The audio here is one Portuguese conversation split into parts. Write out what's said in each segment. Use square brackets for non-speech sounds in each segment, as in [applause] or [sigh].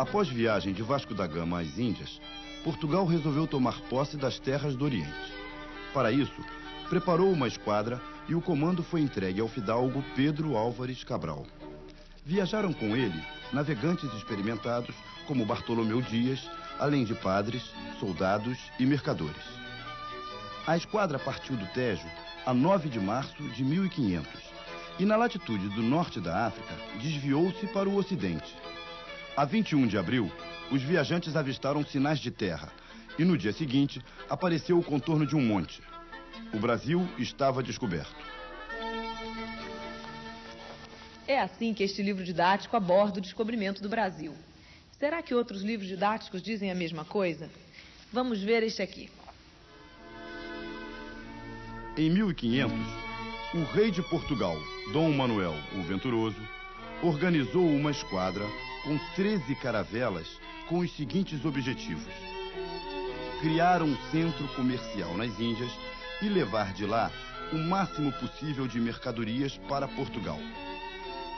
Após viagem de Vasco da Gama às Índias, Portugal resolveu tomar posse das terras do Oriente. Para isso, preparou uma esquadra e o comando foi entregue ao fidalgo Pedro Álvares Cabral. Viajaram com ele navegantes experimentados como Bartolomeu Dias, além de padres, soldados e mercadores. A esquadra partiu do Tejo a 9 de março de 1500 e, na latitude do norte da África, desviou-se para o ocidente. A 21 de abril, os viajantes avistaram sinais de terra e, no dia seguinte, apareceu o contorno de um monte. O Brasil estava descoberto. É assim que este livro didático aborda o descobrimento do Brasil. Será que outros livros didáticos dizem a mesma coisa? Vamos ver este aqui. Em 1500, o rei de Portugal, Dom Manuel o Venturoso, organizou uma esquadra com 13 caravelas com os seguintes objetivos: criar um centro comercial nas Índias e levar de lá o máximo possível de mercadorias para Portugal.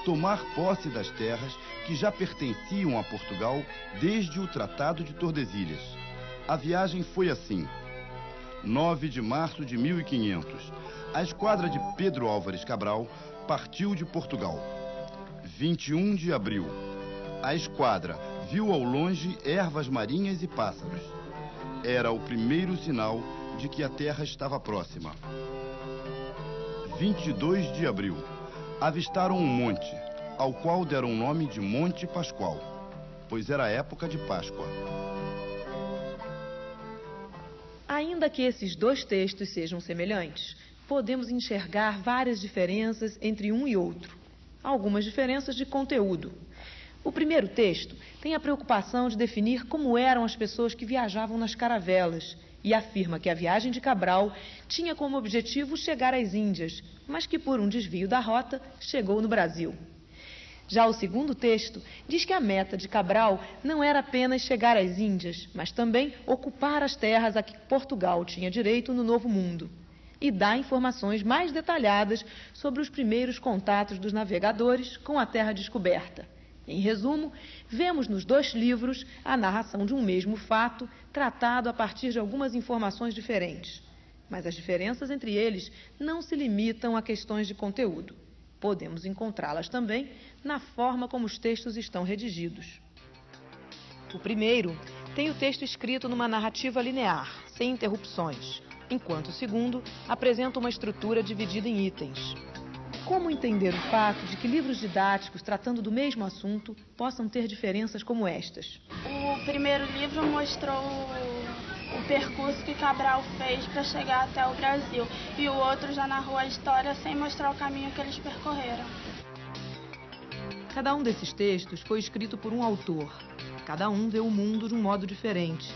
Tomar posse das terras que já pertenciam a Portugal desde o Tratado de Tordesilhas. A viagem foi assim. 9 de março de 1500, a esquadra de Pedro Álvares Cabral partiu de Portugal. 21 de abril, a esquadra viu ao longe ervas marinhas e pássaros. Era o primeiro sinal de que a terra estava próxima. 22 de abril, avistaram um monte, ao qual deram o nome de Monte Pascoal, pois era época de Páscoa. Ainda que esses dois textos sejam semelhantes, podemos enxergar várias diferenças entre um e outro. Algumas diferenças de conteúdo. O primeiro texto tem a preocupação de definir como eram as pessoas que viajavam nas caravelas e afirma que a viagem de Cabral tinha como objetivo chegar às Índias, mas que por um desvio da rota chegou no Brasil. Já o segundo texto diz que a meta de Cabral não era apenas chegar às Índias, mas também ocupar as terras a que Portugal tinha direito no Novo Mundo. E dá informações mais detalhadas sobre os primeiros contatos dos navegadores com a terra descoberta. Em resumo, vemos nos dois livros a narração de um mesmo fato, tratado a partir de algumas informações diferentes. Mas as diferenças entre eles não se limitam a questões de conteúdo. Podemos encontrá-las também na forma como os textos estão redigidos. O primeiro tem o texto escrito numa narrativa linear, sem interrupções, enquanto o segundo apresenta uma estrutura dividida em itens. Como entender o fato de que livros didáticos tratando do mesmo assunto possam ter diferenças como estas? O primeiro livro mostrou o, percurso que Cabral fez para chegar até o Brasil e o outro já narrou a história sem mostrar o caminho que eles percorreram. Cada um desses textos foi escrito por um autor. Cada um vê o mundo de um modo diferente.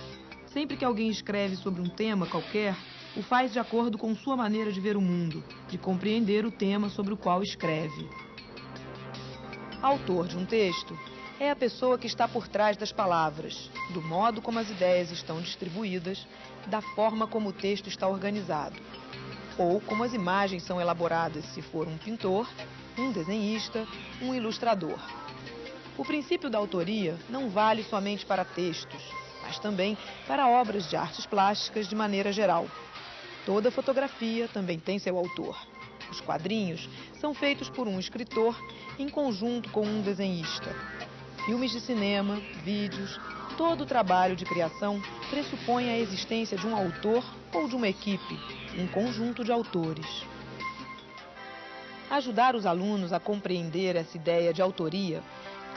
Sempre que alguém escreve sobre um tema qualquer, o faz de acordo com sua maneira de ver o mundo, de compreender o tema sobre o qual escreve. Autor de um texto é a pessoa que está por trás das palavras, do modo como as ideias estão distribuídas, da forma como o texto está organizado, ou como as imagens são elaboradas se for um pintor, um desenhista, um ilustrador. O princípio da autoria não vale somente para textos, mas também para obras de artes plásticas de maneira geral. Toda fotografia também tem seu autor. Os quadrinhos são feitos por um escritor em conjunto com um desenhista. Filmes de cinema, vídeos, todo o trabalho de criação pressupõe a existência de um autor ou de uma equipe, um conjunto de autores. Ajudar os alunos a compreender essa ideia de autoria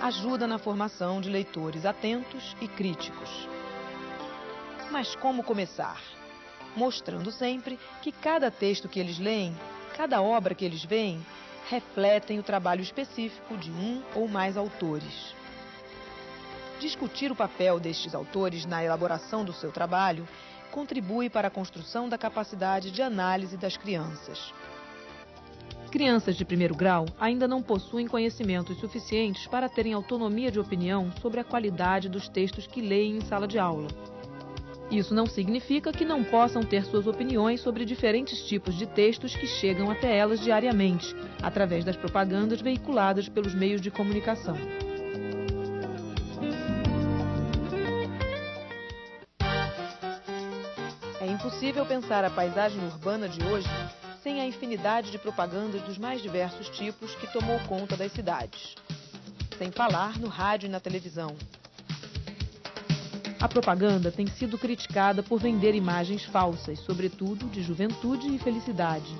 ajuda na formação de leitores atentos e críticos. Mas como começar? Mostrando sempre que cada texto que eles leem, cada obra que eles veem, refletem o trabalho específico de um ou mais autores. Discutir o papel destes autores na elaboração do seu trabalho contribui para a construção da capacidade de análise das crianças. Crianças de primeiro grau ainda não possuem conhecimentos suficientes para terem autonomia de opinião sobre a qualidade dos textos que leem em sala de aula. Isso não significa que não possam ter suas opiniões sobre diferentes tipos de textos que chegam até elas diariamente, através das propagandas veiculadas pelos meios de comunicação. É impossível pensar a paisagem urbana de hoje sem a infinidade de propagandas dos mais diversos tipos que tomou conta das cidades. Sem falar no rádio e na televisão. A propaganda tem sido criticada por vender imagens falsas, sobretudo de juventude e felicidade.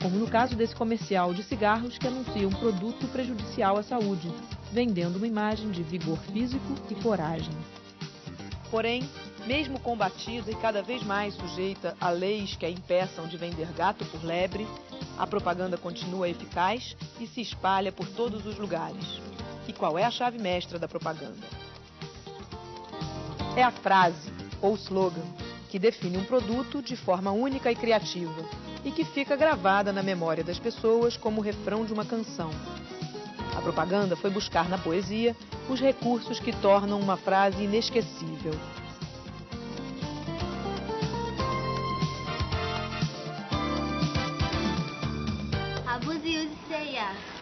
Como no caso desse comercial de cigarros que anuncia um produto prejudicial à saúde, vendendo uma imagem de vigor físico e coragem. Porém, mesmo combatida e cada vez mais sujeita a leis que a impeçam de vender gato por lebre, a propaganda continua eficaz e se espalha por todos os lugares. E qual é a chave mestra da propaganda? É a frase ou slogan que define um produto de forma única e criativa e que fica gravada na memória das pessoas como o refrão de uma canção. A propaganda foi buscar na poesia os recursos que tornam uma frase inesquecível.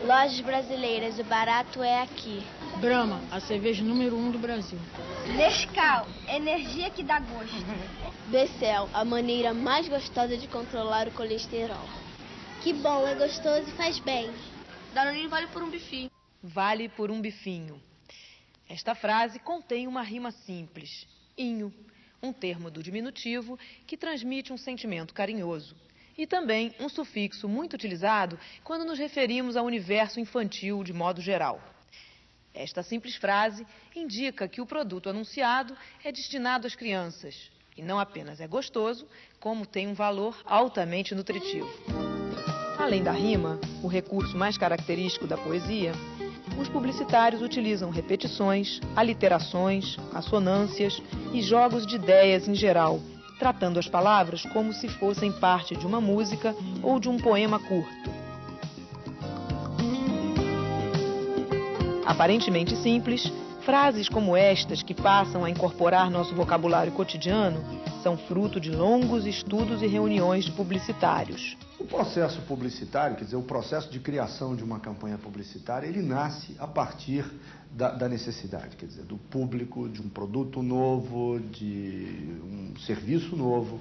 Lojas brasileiras, o barato é aqui. Brahma, a cerveja número um do Brasil. Nescau, energia que dá gosto. [laughs] Becel, a maneira mais gostosa de controlar o colesterol. Que bom, é gostoso e faz bem. Danone vale por um bifinho. Vale por um bifinho. Esta frase contém uma rima simples, inho, um termo do diminutivo que transmite um sentimento carinhoso e também um sufixo muito utilizado quando nos referimos ao universo infantil de modo geral. Esta simples frase indica que o produto anunciado é destinado às crianças e não apenas é gostoso, como tem um valor altamente nutritivo. Além da rima, o recurso mais característico da poesia, os publicitários utilizam repetições, aliterações, assonâncias e jogos de ideias em geral, tratando as palavras como se fossem parte de uma música ou de um poema curto. Aparentemente simples, frases como estas, que passam a incorporar nosso vocabulário cotidiano, são fruto de longos estudos e reuniões de publicitários. O processo publicitário, quer dizer, o processo de criação de uma campanha publicitária, ele nasce a partir da, da, necessidade, quer dizer, do público, de um produto novo, de um serviço novo.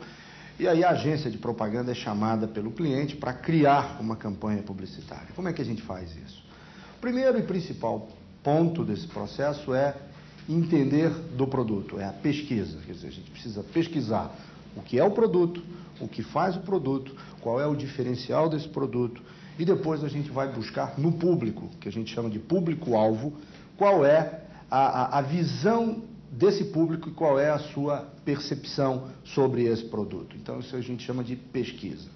E aí a agência de propaganda é chamada pelo cliente para criar uma campanha publicitária. Como é que a gente faz isso? Primeiro e principal ponto desse processo é entender do produto, é a pesquisa. Quer dizer, a gente precisa pesquisar o que é o produto, o que faz o produto, qual é o diferencial desse produto, e depois a gente vai buscar no público, que a gente chama de público-alvo, qual é a, a, a visão desse público e qual é a sua percepção sobre esse produto. Então, isso a gente chama de pesquisa.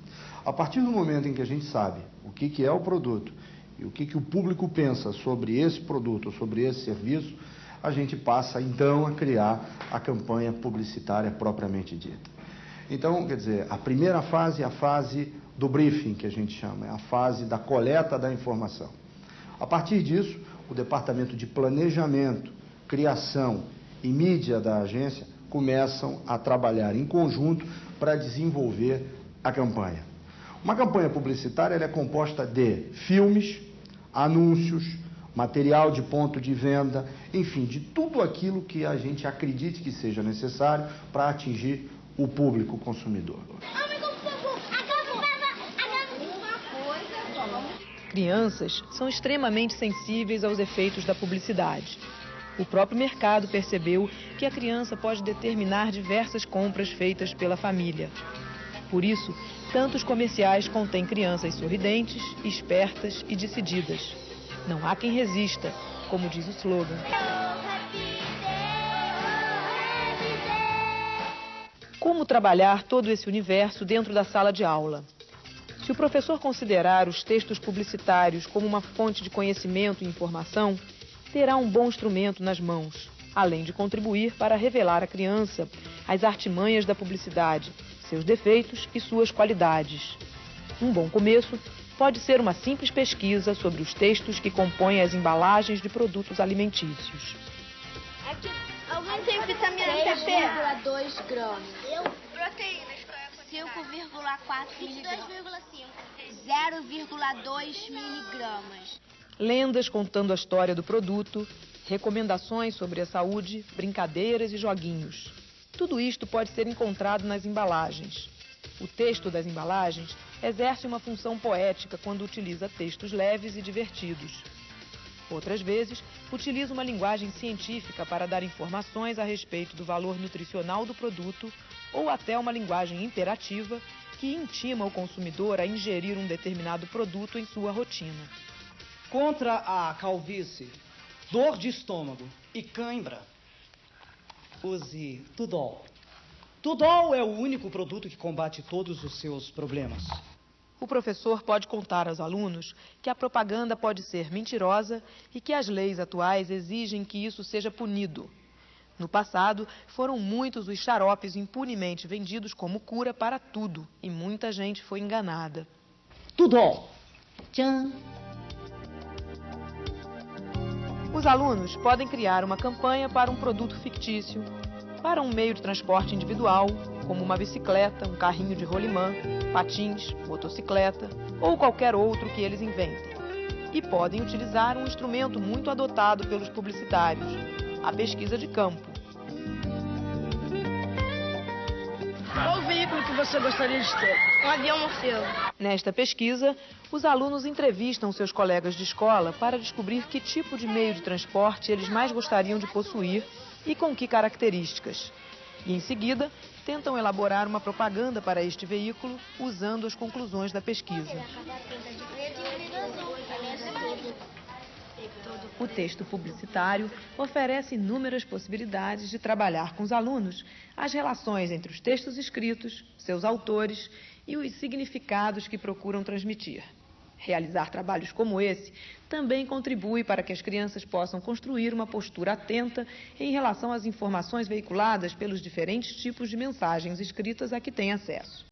A partir do momento em que a gente sabe o que, que é o produto e o que, que o público pensa sobre esse produto, sobre esse serviço, a gente passa então a criar a campanha publicitária propriamente dita. Então, quer dizer, a primeira fase é a fase do briefing, que a gente chama, é a fase da coleta da informação. A partir disso, o departamento de planejamento, criação e mídia da agência começam a trabalhar em conjunto para desenvolver a campanha. Uma campanha publicitária é composta de filmes, anúncios, material de ponto de venda, enfim, de tudo aquilo que a gente acredite que seja necessário para atingir o público consumidor. Crianças são extremamente sensíveis aos efeitos da publicidade. O próprio mercado percebeu que a criança pode determinar diversas compras feitas pela família. Por isso, tantos comerciais contêm crianças sorridentes, espertas e decididas. Não há quem resista, como diz o slogan. Como trabalhar todo esse universo dentro da sala de aula? Se o professor considerar os textos publicitários como uma fonte de conhecimento e informação, terá um bom instrumento nas mãos, além de contribuir para revelar à criança as artimanhas da publicidade, seus defeitos e suas qualidades. Um bom começo pode ser uma simples pesquisa sobre os textos que compõem as embalagens de produtos alimentícios. Aqui, alguém tem vitamina PP? 3,2 gramas. Eu? Proteínas. 5,4 miligramas. 0,2 miligramas. Lendas contando a história do produto, recomendações sobre a saúde, brincadeiras e joguinhos. Tudo isto pode ser encontrado nas embalagens. O texto das embalagens exerce uma função poética quando utiliza textos leves e divertidos. Outras vezes, utiliza uma linguagem científica para dar informações a respeito do valor nutricional do produto ou até uma linguagem imperativa que intima o consumidor a ingerir um determinado produto em sua rotina. Contra a calvície, dor de estômago e cãibra, use Tudol. Tudol é o único produto que combate todos os seus problemas. O professor pode contar aos alunos que a propaganda pode ser mentirosa e que as leis atuais exigem que isso seja punido. No passado, foram muitos os xaropes impunemente vendidos como cura para tudo e muita gente foi enganada. Tudol! Tchan! Os alunos podem criar uma campanha para um produto fictício, para um meio de transporte individual, como uma bicicleta, um carrinho de rolimã, patins, motocicleta ou qualquer outro que eles inventem. E podem utilizar um instrumento muito adotado pelos publicitários, a pesquisa de campo. Qual o veículo que você gostaria de ter? Um avião morcego. Nesta pesquisa, os alunos entrevistam seus colegas de escola para descobrir que tipo de meio de transporte eles mais gostariam de possuir e com que características. E em seguida, tentam elaborar uma propaganda para este veículo usando as conclusões da pesquisa. O texto publicitário oferece inúmeras possibilidades de trabalhar com os alunos as relações entre os textos escritos, seus autores e os significados que procuram transmitir. Realizar trabalhos como esse também contribui para que as crianças possam construir uma postura atenta em relação às informações veiculadas pelos diferentes tipos de mensagens escritas a que têm acesso.